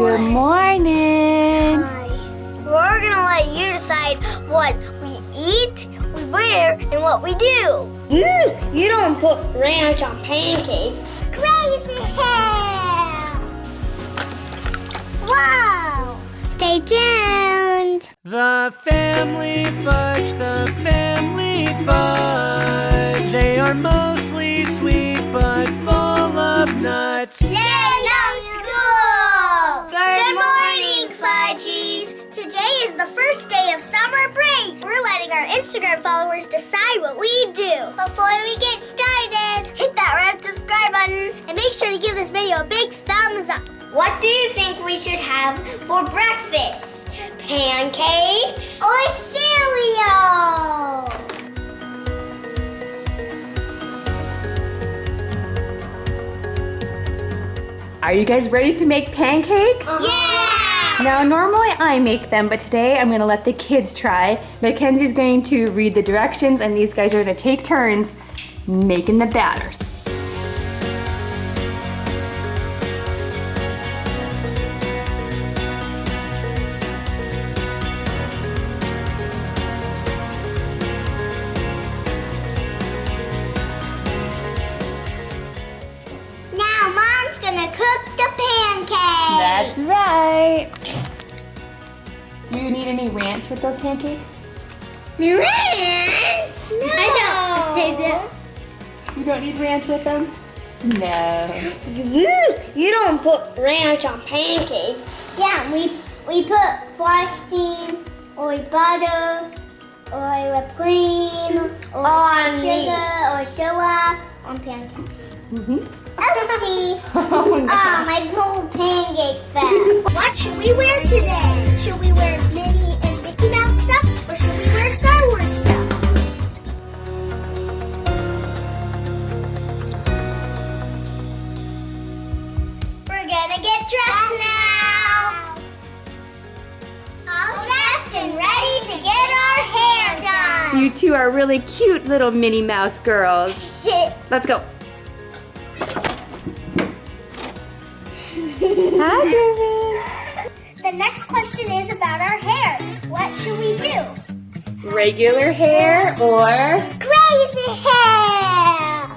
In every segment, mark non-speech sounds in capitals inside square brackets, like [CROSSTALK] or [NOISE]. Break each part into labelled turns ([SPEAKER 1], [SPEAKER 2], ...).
[SPEAKER 1] Good morning.
[SPEAKER 2] Hi. We're gonna let you decide what we eat, we wear, and what we do. Mm, you don't put ranch on pancakes. Crazy hair! Wow! Stay tuned.
[SPEAKER 3] The family fudge, the family fudge. They are mostly sweet but full of nuts.
[SPEAKER 2] Yay, first day of summer break. We're letting our Instagram followers decide what we do. Before we get started, hit that red subscribe button and make sure to give this video a big thumbs up. What do you think we should have for breakfast? Pancakes or cereal?
[SPEAKER 1] Are you guys ready to make pancakes?
[SPEAKER 2] Yeah!
[SPEAKER 1] Now, normally I make them, but today I'm gonna let the kids try. Mackenzie's going to read the directions, and these guys are gonna take turns making the batters. Do you need any ranch with those pancakes?
[SPEAKER 2] ranch. I don't.
[SPEAKER 1] You don't need ranch with them? No.
[SPEAKER 2] You, you don't put ranch on pancakes. Yeah, we we put frosting or butter or whipped cream or
[SPEAKER 1] On
[SPEAKER 2] sugar or syrup on pancakes.
[SPEAKER 1] Mm-hmm.
[SPEAKER 2] Oopsie. [LAUGHS]
[SPEAKER 1] Oh, no.
[SPEAKER 2] Ah, my cool pancake fat. [LAUGHS] What should we wear today? Should we
[SPEAKER 1] You two are really cute little Minnie Mouse girls. [LAUGHS] Let's go. Hi, Griffin.
[SPEAKER 2] the next question is about our hair. What should we do?
[SPEAKER 1] Regular hair or
[SPEAKER 2] Crazy hair!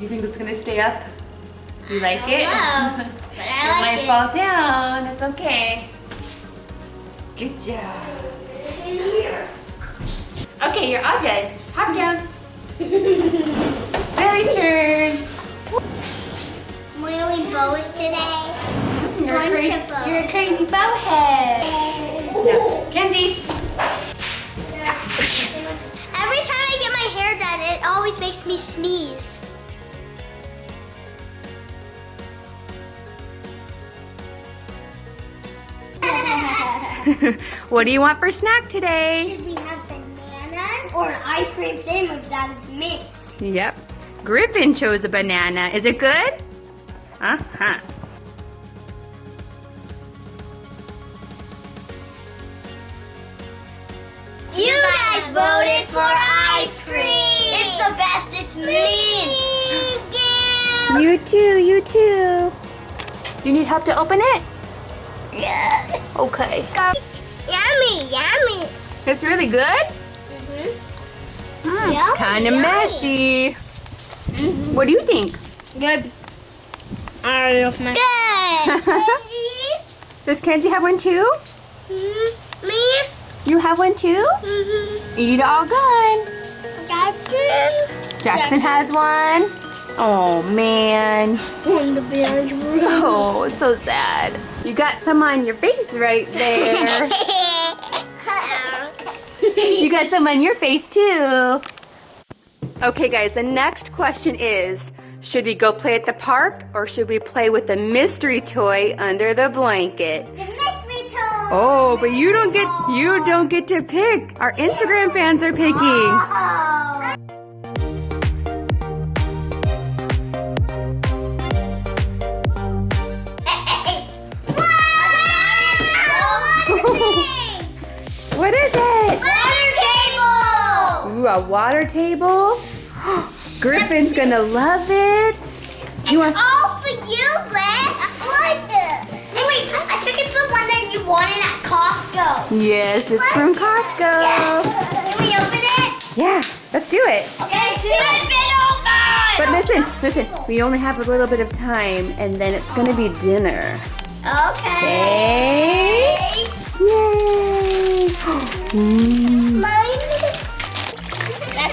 [SPEAKER 1] you think it's gonna stay up? You like it?
[SPEAKER 2] Hello. But [LAUGHS]
[SPEAKER 1] it
[SPEAKER 2] I
[SPEAKER 1] might
[SPEAKER 2] like it.
[SPEAKER 1] fall down. It's okay. Good job. Okay, you're all done. Hop down. Lily's turn.
[SPEAKER 2] Wearing bows today.
[SPEAKER 1] You're a, crazy,
[SPEAKER 2] of bows.
[SPEAKER 1] you're a crazy bowhead. No. Kenzie.
[SPEAKER 2] Every time I get my hair done, it always makes me sneeze. [LAUGHS]
[SPEAKER 1] what do you want for snack today?
[SPEAKER 2] Should we have bananas or ice cream sandwich that is mint?
[SPEAKER 1] Yep. Griffin chose a banana. Is it good? Uh-huh.
[SPEAKER 2] You guys voted for ice cream. It's the best. It's mint.
[SPEAKER 1] You too, you too. You need help to open it?
[SPEAKER 2] Yeah. [LAUGHS]
[SPEAKER 1] Okay.
[SPEAKER 2] Yummy, yummy.
[SPEAKER 1] It's really good?
[SPEAKER 2] Yummy,
[SPEAKER 1] kind of
[SPEAKER 2] yummy.
[SPEAKER 1] messy. What do you think?
[SPEAKER 2] Good. I love my. Good. [LAUGHS]
[SPEAKER 1] Does Kenzie have one too?
[SPEAKER 2] Mm-hmm. Me?
[SPEAKER 1] You have one too?
[SPEAKER 2] Mm-hmm.
[SPEAKER 1] Eat all gone.
[SPEAKER 2] Jackson.
[SPEAKER 1] Jackson has one. Oh man.
[SPEAKER 2] On the bench.
[SPEAKER 1] Oh, it's so sad. You got some on your face right there. [LAUGHS] you got some on your face too. Okay guys, the next question is, should we go play at the park or should we play with the mystery toy under the blanket?
[SPEAKER 2] The mystery toy.
[SPEAKER 1] Oh, but you don't get you don't get to pick. Our Instagram fans are picking.
[SPEAKER 2] Oh.
[SPEAKER 1] What is?
[SPEAKER 2] Water table!
[SPEAKER 1] A water table. [GASPS] Griffin's gonna love it. You want?
[SPEAKER 2] All for you, Liz. I like it. And wait, I think it's the one that you wanted at Costco.
[SPEAKER 1] Yes, it's from Costco. Yes. [LAUGHS]
[SPEAKER 2] Can we open it?
[SPEAKER 1] Yeah, let's do it.
[SPEAKER 2] Okay, Rip it open!
[SPEAKER 1] But listen, listen, we only have a little bit of time and then it's gonna be dinner.
[SPEAKER 2] Okay. [GASPS]
[SPEAKER 1] Yay! [GASPS] Mm.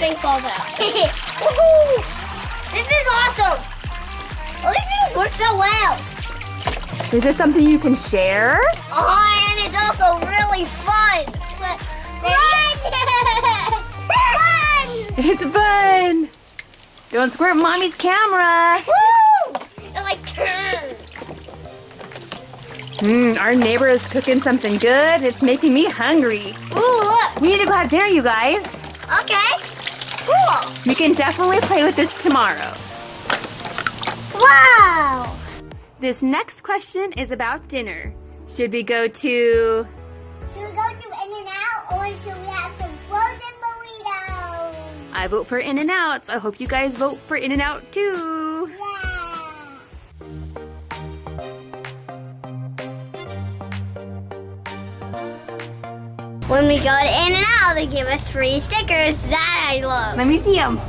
[SPEAKER 2] Falls [LAUGHS] out. Woohoo! This is awesome. All these things work so well.
[SPEAKER 1] Is this something you can share?
[SPEAKER 2] Oh, and it's also really fun. Fun! [LAUGHS]
[SPEAKER 1] It's fun! Don't squirt mommy's camera!
[SPEAKER 2] Woo! It like turns.
[SPEAKER 1] Mmm, our neighbor is cooking something good. It's making me hungry.
[SPEAKER 2] Ooh, look.
[SPEAKER 1] We need to go have dinner, you guys.
[SPEAKER 2] Okay. Cool.
[SPEAKER 1] We can definitely play with this tomorrow.
[SPEAKER 2] Wow.
[SPEAKER 1] This next question is about dinner. Should we go to...
[SPEAKER 2] Should we go to In-N-Out or should we have some frozen burritos?
[SPEAKER 1] I vote for In-N-Out. I hope you guys vote for In-N-Out too.
[SPEAKER 2] When we go to In-N-Out, they give us free stickers. That I love.
[SPEAKER 1] Let me see them.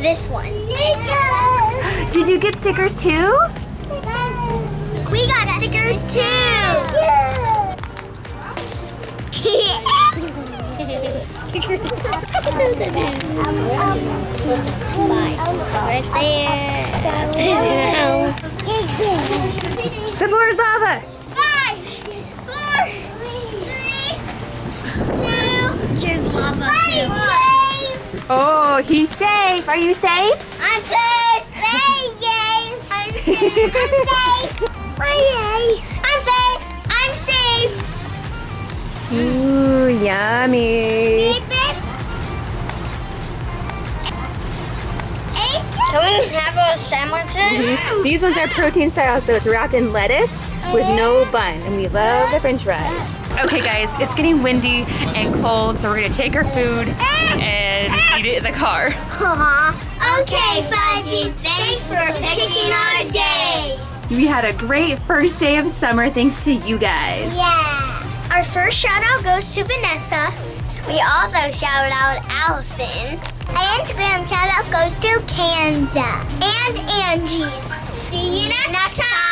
[SPEAKER 2] This one. Stickers!
[SPEAKER 1] Did you get stickers too?
[SPEAKER 2] We got stickers too. right.
[SPEAKER 1] The floor is lava. Oh, he's safe. Are you safe?
[SPEAKER 2] I'm safe. Hey, James. I'm safe. I'm safe. Hey, I'm safe. I'm safe.
[SPEAKER 1] Ooh, yummy.
[SPEAKER 2] Can we have our sandwiches? Mm-hmm.
[SPEAKER 1] These ones are protein style, so it's wrapped in lettuce with no oh. bun, and we love the french fries. Uh. Okay guys, it's getting windy and cold, so we're gonna take our food uh. and eat it in the car. Uh-huh.
[SPEAKER 2] okay, Fudgies. Thanks for picking our day.
[SPEAKER 1] We had a great first day of summer thanks to you guys.
[SPEAKER 2] Yeah. Our first shout out goes to Vanessa. We also shout out Allison. Our Instagram shout out goes to Kanza and Angie. See you next, time.